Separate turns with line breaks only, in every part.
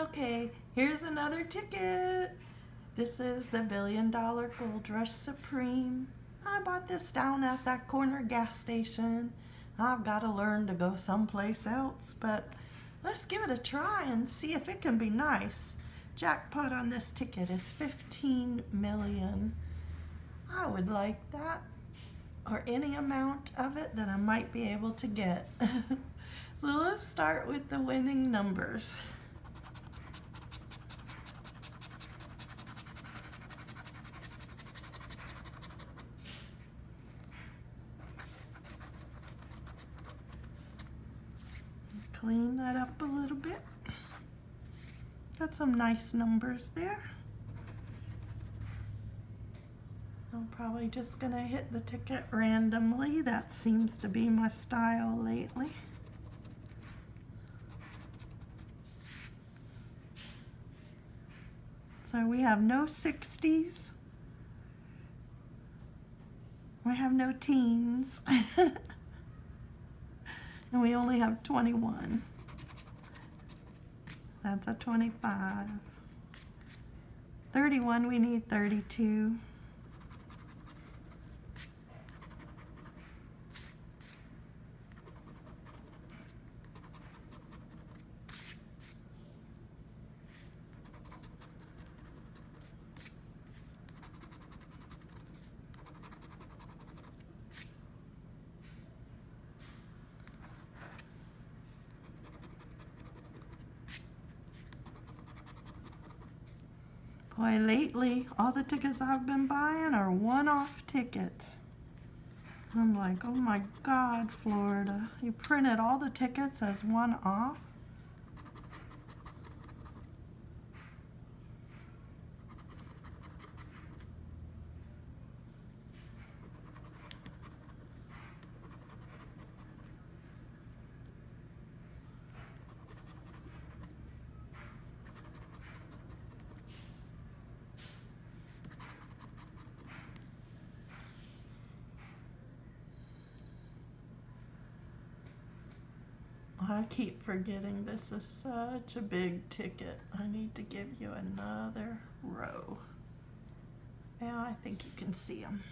Okay, here's another ticket. This is the Billion Dollar Gold Rush Supreme. I bought this down at that corner gas station. I've got to learn to go someplace else, but let's give it a try and see if it can be nice. Jackpot on this ticket is 15 million. I would like that or any amount of it that I might be able to get. so let's start with the winning numbers. Clean that up a little bit. Got some nice numbers there. I'm probably just gonna hit the ticket randomly. That seems to be my style lately. So we have no 60s. We have no teens. and we only have 21. That's a 25. 31, we need 32. Boy, lately, all the tickets I've been buying are one-off tickets. I'm like, oh my God, Florida. You printed all the tickets as one-off? I keep forgetting this is such a big ticket. I need to give you another row. Yeah, I think you can see them.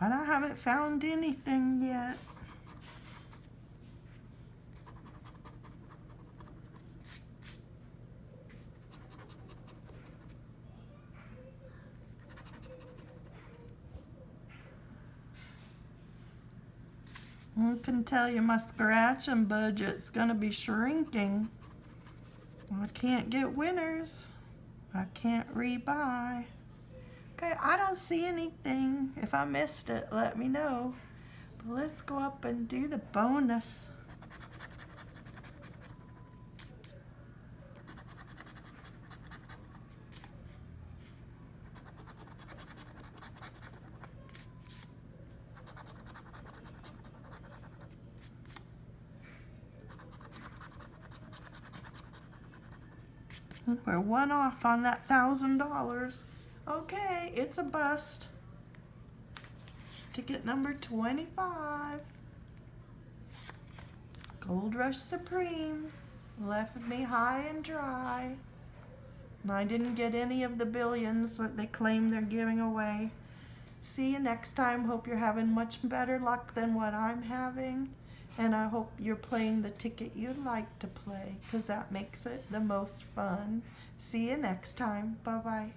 But I haven't found anything yet. I can tell you my scratching budget's gonna be shrinking. I can't get winners. I can't rebuy. Okay, I don't see anything. If I missed it, let me know. But let's go up and do the bonus. We're one off on that thousand dollars. Okay, it's a bust. Ticket number 25. Gold Rush Supreme left me high and dry. And I didn't get any of the billions that they claim they're giving away. See you next time. Hope you're having much better luck than what I'm having. And I hope you're playing the ticket you like to play because that makes it the most fun. See you next time. Bye-bye.